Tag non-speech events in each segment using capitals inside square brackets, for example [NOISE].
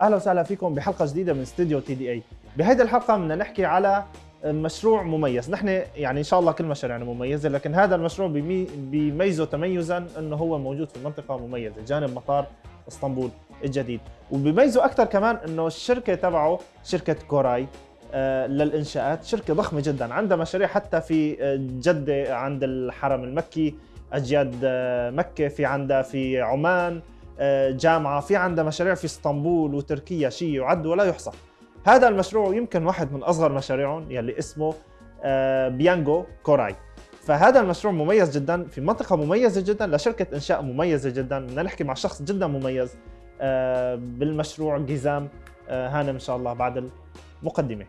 أهلا وسهلا فيكم بحلقة جديدة من استوديو تي دي إي. بهيدي الحلقة بدنا نحكي على مشروع مميز. نحن يعني إن شاء الله كل مشاريعنا مميزة لكن هذا المشروع بيمي- بيميزه تميزا إنه هو موجود في منطقة مميزة جانب مطار إسطنبول الجديد. وبيميزه أكثر كمان إنه الشركة تبعه شركة كوراي آه، للإنشاءات. شركة ضخمة جدا عندها مشاريع حتى في آه، جدة عند الحرم المكي أجياد آه، مكة في عندها في عمان جامعة في عندها مشاريع في اسطنبول وتركيا شيء يعد ولا يحصى هذا المشروع يمكن واحد من أصغر مشاريعهم يلي اسمه آه، بيانجو كوراي. فهذا المشروع مميز جدا في منطقة مميزة جدا لشركة إنشاء مميزة جدا. بدنا نحكي مع شخص جدا مميز آه، بالمشروع جيزام آه، هانم إن شاء الله بعد المقدمة.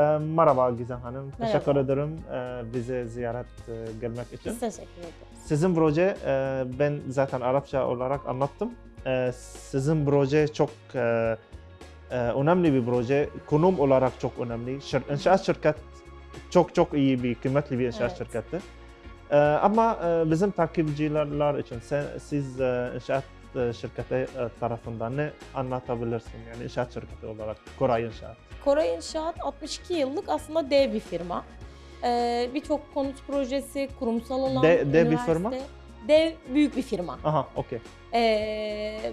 Ee, Merhaba Gizem Hanım. Merhaba. Teşekkür ederim ee, bize ziyaret e, gelmek için. Biz teşekkür ederiz. Sizin proje e, ben zaten Arapça olarak anlattım. E, Sizin proje çok e, e, önemli bir proje. Konum olarak çok önemli. Şir- İnşaat şirket çok çok iyi bir kıymetli bir inşaat Evet. şirketi. E, Ama e, bizim takipçiler için sen, siz e, inşaat e, şirketi e, tarafından ne anlatabilirsin? Yani inşaat şirketi olarak Koray İnşaat. Koray İnşaat 62 yıllık aslında dev bir firma. Ee, Birçok konut projesi, kurumsal alan, De- dev bir firma? Dev büyük bir firma. Aha, okey. Ee,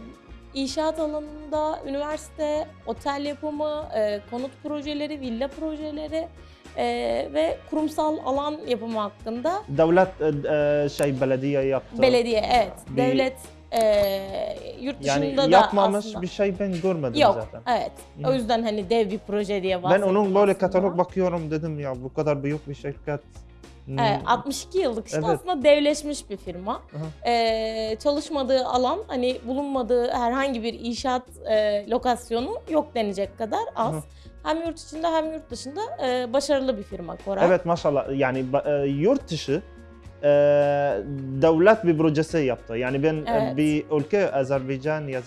inşaat alanında üniversite, otel yapımı, e, konut projeleri, villa projeleri e, ve kurumsal alan yapımı hakkında Devlet e, e, şey belediye yaptı. belediye, evet, Bir- devlet e, yurt dışında Yani da yapmamış aslında. bir şey ben görmedim Yok, zaten. evet. Hı. O yüzden hani dev bir proje diye Ben bahsettim onun böyle aslında. katalog bakıyorum dedim ya bu kadar büyük bir şirket. Hmm, Evet, 62 yıllık işte Evet. aslında devleşmiş bir firma. Aha. Ee, çalışmadığı alan hani bulunmadığı herhangi bir inşaat e, lokasyonu yok denecek kadar az. Aha. Hem yurt içinde hem yurt dışında e, başarılı bir firma Koray. Evet maşallah yani e, yurt dışı devlet bir projesi yaptı. Yani ben e, Evet. bir ülke Azerbaycan ya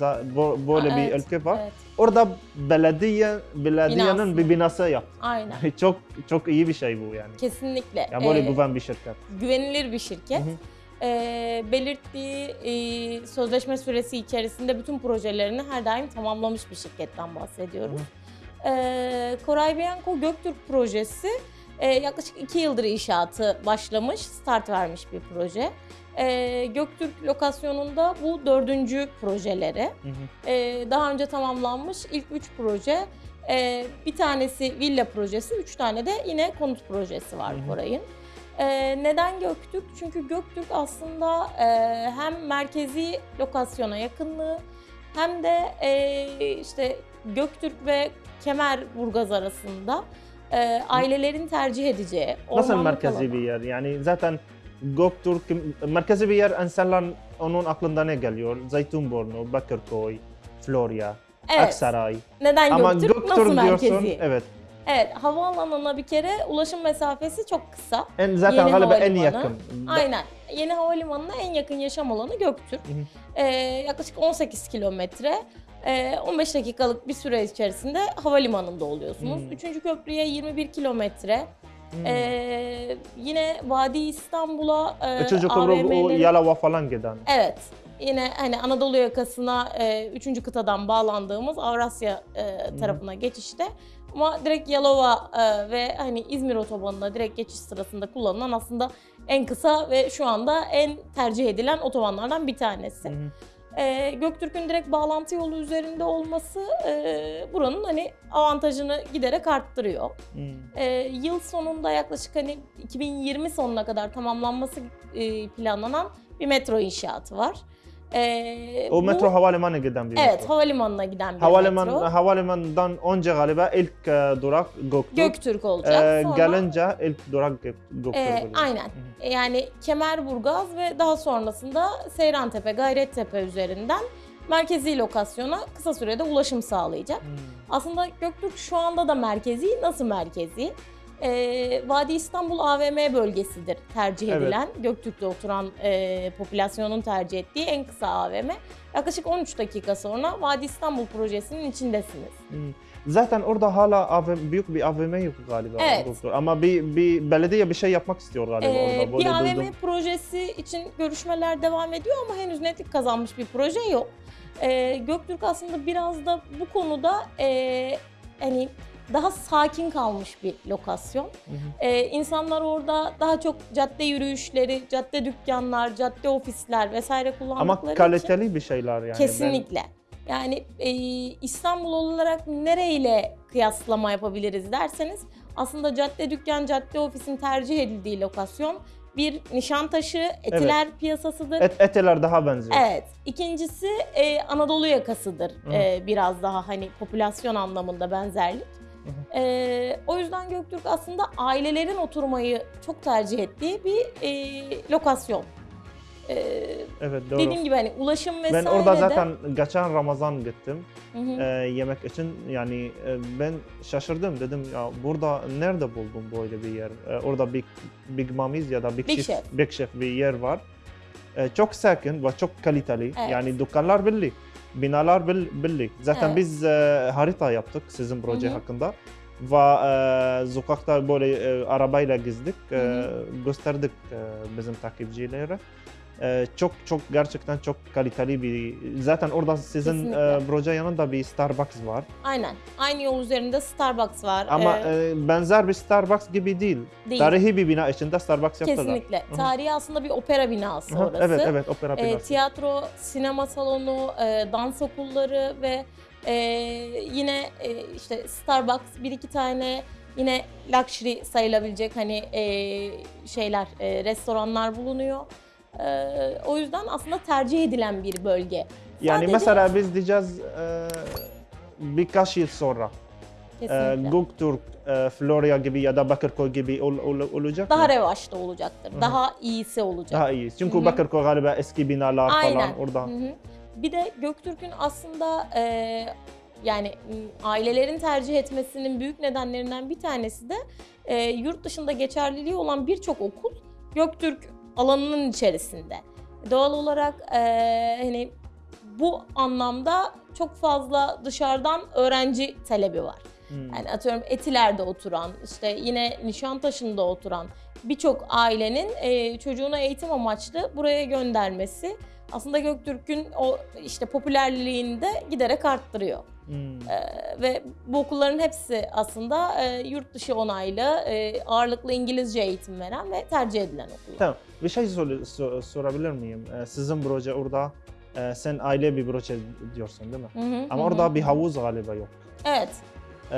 böyle Aa, bir evet, ülke var. Evet, Orada belediye belediyenin Binası. bir binası yaptı. aynen. [LAUGHS] çok çok iyi bir şey bu yani. Kesinlikle. Ya böyle Ee, güven bir şirket. güvenilir bir şirket. Hı hı. Ee, belirttiği e, sözleşme süresi içerisinde bütün projelerini her daim tamamlamış bir şirketten bahsediyoruz. Ee, Koray Bianco Göktürk projesi e, yaklaşık 2 yıldır inşaatı başlamış, start vermiş bir proje. Ee, Göktürk lokasyonunda bu dördüncü projeleri. Hı hı. Ee, daha önce tamamlanmış ilk 3 proje. Ee, bir tanesi villa projesi, 3 tane de yine konut projesi var Hı hı. Koray'ın. Ee, neden Göktürk? Çünkü Göktürk aslında e, hem merkezi lokasyona yakınlığı hem de e, işte Göktürk ve Kemerburgaz arasında e, ailelerin tercih edeceği Nasıl merkezi alan. bir yer? Yani zaten Göktürk merkezi bir yer insanlar onun aklında ne geliyor? Zeytinburnu, Bakırköy, Florya, Evet. Aksaray. Neden Ama Göktürk? Göktürk Nasıl diyorsun. merkezi? Evet. Evet, havaalanına bir kere ulaşım mesafesi çok kısa. En zaten Yeni galiba en yakın. Aynen. Yeni havalimanına en yakın yaşam alanı Göktürk. Hı hı. Ee, yaklaşık 18 kilometre. Ee, 15 dakikalık bir süre içerisinde havalimanında oluyorsunuz. Hmm. Üçüncü köprüye 21 kilometre. Hmm. Ee, yine Vadi İstanbul'a e, Üçüncü köprü o Yalova falan giden. Evet. Yine hani Anadolu yakasına e, üçüncü kıtadan bağlandığımız Avrasya e, tarafına geçişte ama direkt Yalova e, ve hani İzmir otobanına direkt geçiş sırasında kullanılan aslında en kısa ve şu anda en tercih edilen otobanlardan bir tanesi. Hı. E, Göktürk'ün direkt bağlantı yolu üzerinde olması e, buranın hani avantajını giderek arttırıyor. Hmm. E, yıl sonunda yaklaşık hani 2020 sonuna kadar tamamlanması e, planlanan bir metro inşaatı var. E, O bu- metro havalimanı giden bir Evet, metro. havalimanına giden bir Havaliman, metro. havalimanından önce galiba ilk e, durak Göktürk. Göktürk olacak. E, Sonra, gelince ilk durak Gök- Göktürk e, oluyor. aynen. Hı Yani Kemerburgaz ve daha sonrasında Seyrantepe, Gayrettepe üzerinden merkezi lokasyona kısa sürede ulaşım sağlayacak. Hmm. Aslında Göktürk şu anda da merkezi. Nasıl merkezi? Ee, Vadi İstanbul AVM bölgesidir tercih Evet. edilen. Göktürk'te oturan e, popülasyonun tercih ettiği en kısa AVM. Yaklaşık 13 dakika sonra Vadi İstanbul projesinin içindesiniz. Hmm. Zaten orada hala AVM, büyük bir AVM yok galiba. Evet. doktor. Ama bir, bir belediye bir şey yapmak istiyor galiba Ee, orada. bir AVM duydum. projesi için görüşmeler devam ediyor ama henüz netlik kazanmış bir proje yok. Ee, Göktürk aslında biraz da bu konuda e, hani daha sakin kalmış bir lokasyon. Hı hı. Ee, insanlar orada daha çok cadde yürüyüşleri, cadde dükkanlar, cadde ofisler vesaire kullandıkları Ama için kaliteli bir şeyler yani. kesinlikle. Yani e, İstanbul olarak nereyle kıyaslama yapabiliriz derseniz aslında cadde dükkan, cadde ofisin tercih edildiği lokasyon bir Nişantaşı, Etiler piyasasıdır. Ben, et, eteler daha benziyor. Evet. İkincisi e, Anadolu yakasıdır. Hı. E, biraz daha hani popülasyon anlamında benzerlik. Hı E, o yüzden Göktürk aslında ailelerin oturmayı çok tercih ettiği bir e, lokasyon. E, Evet doğru. dediğim gibi hani ulaşım vesaire ben orada de- zaten geçen Ramazan gittim Hı hı. e, yemek için. Yani e, ben şaşırdım dedim ya burada nerede buldum böyle bir yer? E, orada Big, Big Mami's ya da Big, Big Chef, Chef. Big Chef bir yer var. E, çok sakin ve çok kaliteli. Evet. Yani dükkanlar belli. Binalar bel- belli. Zaten Evet. biz e, harita yaptık sizin proje Hı hı. hakkında. Ve e, sokakta böyle e, arabayla gezdik, e, gösterdik e, bizim takipçilere. E, çok çok gerçekten çok kaliteli bir zaten orada sizin e, proje yanında bir Starbucks var Aynen. Aynı yol üzerinde Starbucks var. ama Ee, e, benzer bir Starbucks gibi değil. değil. Tarihi bir bina içinde Starbucks yaptılar. Kesinlikle. hı. Tarihi aslında bir opera binası Hı hı, orası. Evet evet opera Ee, binası. tiyatro, sinema salonu, e, dans okulları ve e, yine e, işte Starbucks bir iki tane yine luxury sayılabilecek hani e, şeyler, e, restoranlar bulunuyor. E, o yüzden aslında tercih edilen bir bölge. yani sadece- mesela biz diyeceğiz e, birkaç yıl sonra e. Göktürk, e, Florya gibi ya da Bakırköy gibi ol, ol- olacak daha mı? revaçta olacaktır. hı. Daha iyisi olacak. Daha iyi. Çünkü Hı hı. Bakırköy galiba eski binalar Aynen. falan orada. Hı hı. Bir de Göktürk'ün aslında e, yani ailelerin tercih etmesinin büyük nedenlerinden bir tanesi de e, yurt dışında geçerliliği olan birçok okul Göktürk alanının içerisinde. Doğal olarak e, hani bu anlamda çok fazla dışarıdan öğrenci talebi var. Hmm. Yani atıyorum Etiler'de oturan, işte yine Nişantaşı'nda oturan birçok ailenin e, çocuğunu eğitim amaçlı buraya göndermesi aslında Göktürk'ün o işte popülerliğini de giderek arttırıyor. Hmm. E, ve bu okulların hepsi aslında e, yurt dışı onaylı, e, ağırlıklı İngilizce eğitim veren ve tercih edilen okullar. Tamam. Bir şey sor- sor- sorabilir miyim? E, sizin proje orada e, sen aile bir proje diyorsun değil mi? Hı hı, Ama hı orada hı. bir havuz galiba yok. Evet. Ee,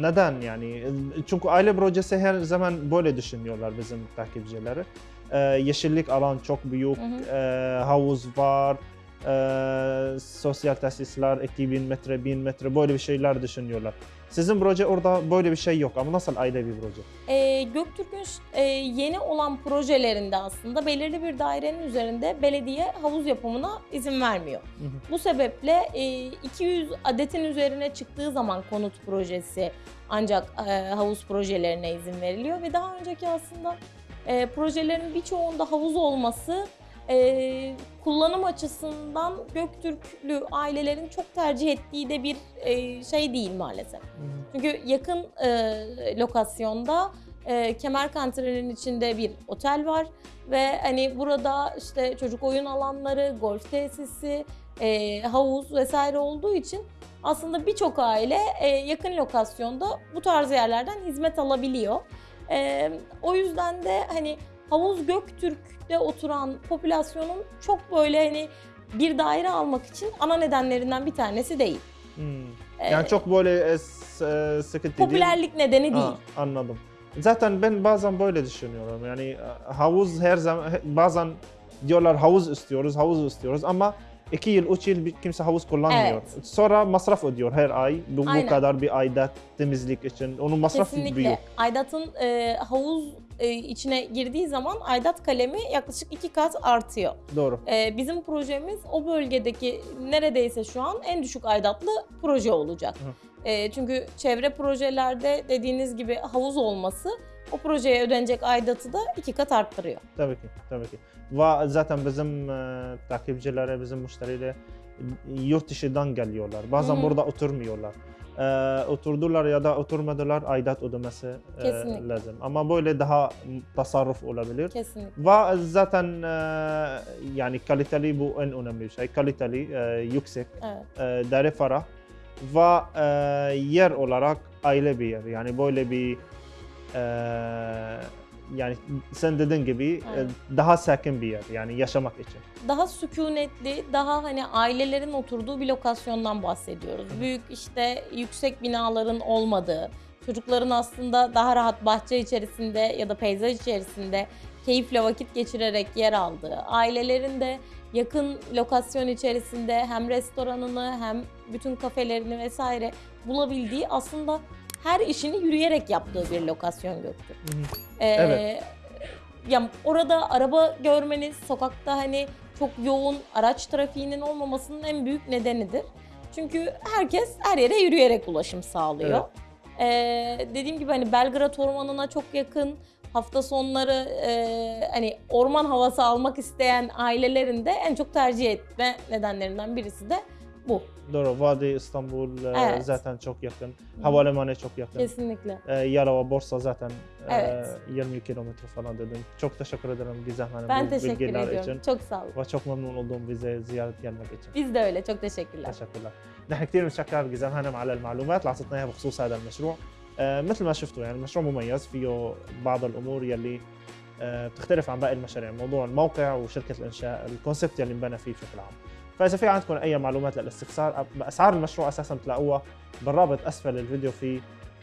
neden yani? Çünkü aile projesi her zaman böyle düşünüyorlar bizim takipçileri. Ee, yeşillik alan çok büyük, Hı hı. ee, havuz var, ee, sosyal tesisler 2000 metre, 1000 metre böyle bir şeyler düşünüyorlar. Sizin proje orada böyle bir şey yok ama nasıl aile bir proje? E, Göktürk'ün e, yeni olan projelerinde aslında belirli bir dairenin üzerinde belediye havuz yapımına izin vermiyor. Hı hı. Bu sebeple e, 200 adetin üzerine çıktığı zaman konut projesi ancak e, havuz projelerine izin veriliyor ve daha önceki aslında e, projelerin birçoğunda havuz olması e, kullanım açısından Göktürklü ailelerin çok tercih ettiği de bir e, şey değil maalesef. Çünkü yakın e, lokasyonda e, Kemer Kantri'nin içinde bir otel var ve hani burada işte çocuk oyun alanları, golf tesisi, e, havuz vesaire olduğu için aslında birçok aile e, yakın lokasyonda bu tarz yerlerden hizmet alabiliyor. E, o yüzden de hani havuz Göktürk'te oturan popülasyonun çok böyle hani bir daire almak için ana nedenlerinden bir tanesi değil. Hmm. Yani çok böyle e, e, sıkıntı değil. popülerlik nedeni değil. Ha, anladım. Zaten ben bazen böyle düşünüyorum. Yani e, havuz her zaman bazen diyorlar havuz istiyoruz, havuz istiyoruz ama iki yıl, üç yıl bir kimse havuz kullanmıyor. Evet. Sonra masraf ödüyor her ay. Bu, bu Aynen. kadar bir aidat temizlik için. Onun masrafı Kesinlikle. büyük. Aidat'ın e, havuz e, içine girdiği zaman aidat kalemi yaklaşık iki kat artıyor. doğru. E, bizim projemiz o bölgedeki neredeyse şu an en düşük aidatlı proje olacak. Hı. E, çünkü çevre projelerde dediğiniz gibi havuz olması o projeye ödenecek aidatı da iki kat arttırıyor. Tabii ki, tabii ki. Ve zaten bizim e, takipçilere, bizim müşteriyle yurt dışından geliyorlar. Bazen Hı hı. burada oturmuyorlar. E, oturdular ya da oturmadılar aidat ödemesi e, lazım. Ama böyle daha tasarruf olabilir. Kesinlikle. Ve zaten e, yani kaliteli bu en önemli şey. Kaliteli, e, yüksek, Evet. e, değeri ferah ve e, yer olarak aile bir yer. Yani böyle bir e, yani sen dediğin gibi e, Aynen. daha sakin bir yer yani yaşamak için. daha sükunetli, daha hani ailelerin oturduğu bir lokasyondan bahsediyoruz. Büyük işte yüksek binaların olmadığı, çocukların aslında daha rahat bahçe içerisinde ya da peyzaj içerisinde keyifle vakit geçirerek yer aldığı, ailelerin de yakın lokasyon içerisinde hem restoranını hem bütün kafelerini vesaire bulabildiği aslında her işini yürüyerek yaptığı bir lokasyon Göktürk. Ee, Evet. Ya orada araba görmeniz, sokakta hani çok yoğun araç trafiğinin olmamasının en büyük nedenidir. Çünkü herkes her yere yürüyerek ulaşım sağlıyor. Ee, dediğim gibi hani Belgrad Ormanı'na çok yakın. Hafta sonları e, hani orman havası almak isteyen ailelerin de en çok tercih etme nedenlerinden birisi de bu. Doğru. Vadi İstanbul e, Evet. zaten çok yakın. Havalimanı çok yakın. Kesinlikle. E, Yalova, Borsa zaten e, Evet. 20 kilometre falan dedim. Çok teşekkür ederim Gizem Hanım Ben bu teşekkür bilgiler ediyorum. için. Çok sağ olun. Ve çok memnun oldum bize ziyaret gelmek için. Biz de öyle. Çok teşekkürler. تشكر نحن كثير بنشكر جزام هانم على المعلومات اللي اعطتنا اياها بخصوص هذا المشروع آه، مثل ما شفتوا يعني المشروع مميز فيه بعض الأمور يلي آه، بتختلف عن باقي المشاريع موضوع الموقع وشركه الانشاء الكونسبت يلي انبنى فيه بشكل عام فإذا في عندكم أي معلومات للاستفسار أسعار المشروع أساسا بتلاقوها بالرابط أسفل الفيديو في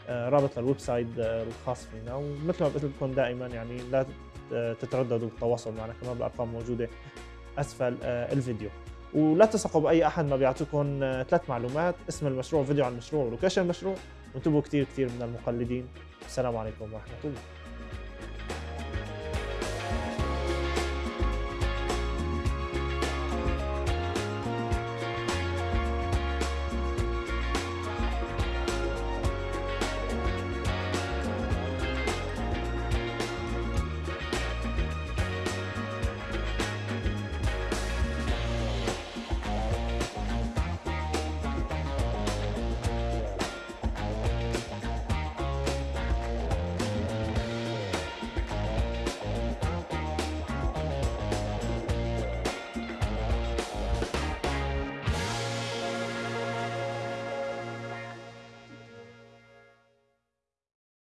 آه، رابط للويب سايت آه، الخاص فينا. ومثل ما قلت لكم دائما يعني لا ت- تترددوا بالتواصل معنا كمان الارقام موجودة أسفل آه، الفيديو. ولا تثقوا بأي أحد ما بيعطيكم آه، ثلاث معلومات اسم المشروع فيديو عن المشروع ولوكيشن المشروع. وانتبهوا كثير كثير من المقلدين. السلام عليكم ورحمة الله.